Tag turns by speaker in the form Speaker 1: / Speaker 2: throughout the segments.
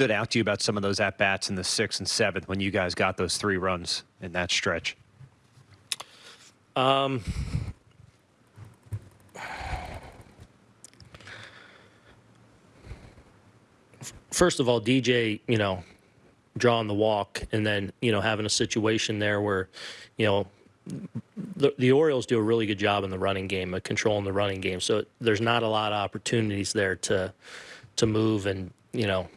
Speaker 1: stood out to you about some of those at bats in the sixth and seventh when you guys got those three runs in that stretch?
Speaker 2: Um, first of all, DJ, you know, drawing the walk, and then you know having a situation there where, you know, the, the Orioles do a really good job in the running game, of controlling the running game. So there's not a lot of opportunities there to to move, and you know,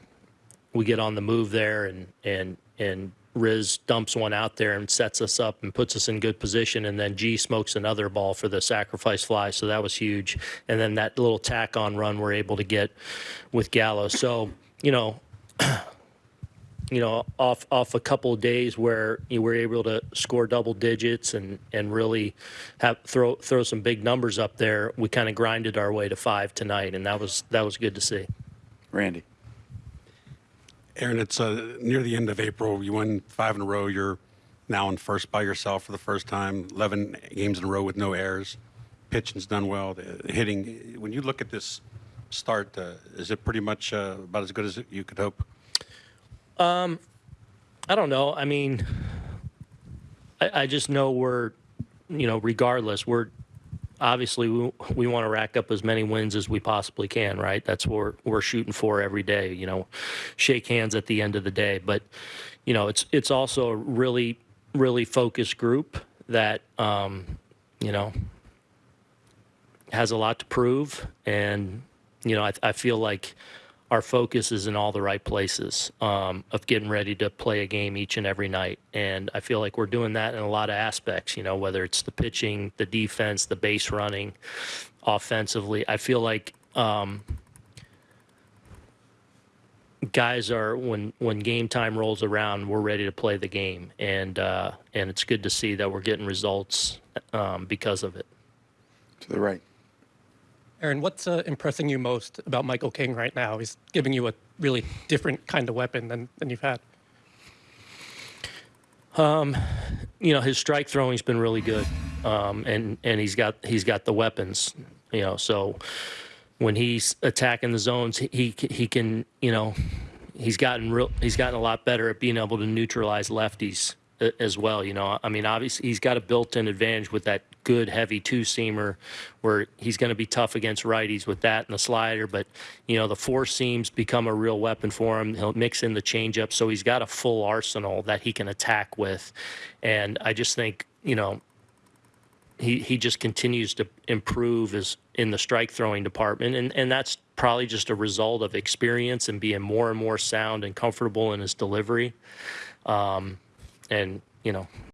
Speaker 2: we get on the move there, and and and Riz dumps one out there and sets us up and puts us in good position, and then G smokes another ball for the sacrifice fly, so that was huge. And then that little tack on run we're able to get with Gallo. So you know. you know, off off a couple of days where you were able to score double digits and and really have throw throw some big numbers up there, we kind of grinded our way to five tonight, and that was that was good to see.
Speaker 3: Randy.
Speaker 4: Aaron, it's uh, near the end of April. You won five in a row. You're now in first by yourself for the first time. 11 games in a row with no errors. Pitching's done well. The hitting. When you look at this start, uh, is it pretty much uh, about as good as you could hope?
Speaker 2: Um, I don't know. I mean, I, I just know we're, you know, regardless, we're obviously we, we want to rack up as many wins as we possibly can, right? That's what we're, we're shooting for every day. You know, shake hands at the end of the day. But you know, it's it's also a really really focused group that um, you know has a lot to prove, and you know, I, I feel like our focus is in all the right places um, of getting ready to play a game each and every night. And I feel like we're doing that in a lot of aspects, you know, whether it's the pitching, the defense, the base running, offensively. I feel like um, guys are when when game time rolls around, we're ready to play the game, and uh, and it's good to see that we're getting results um, because of it.
Speaker 3: To the right.
Speaker 5: Aaron, what's uh, impressing you most about Michael King right now? He's giving you a really different kind of weapon than, than you've had.
Speaker 2: Um, you know, his strike throwing's been really good, um, and and he's got he's got the weapons. You know, so when he's attacking the zones, he he can you know he's gotten real he's gotten a lot better at being able to neutralize lefties as well. You know, I mean, obviously he's got a built-in advantage with that good heavy two-seamer, where he's going to be tough against righties with that and the slider. But you know, the four seams become a real weapon for him. He'll mix in the changeup, so he's got a full arsenal that he can attack with. And I just think you know. He, he just continues to improve his in the strike throwing department and, and that's probably just a result of experience and being more and more sound and comfortable in his delivery um, and you know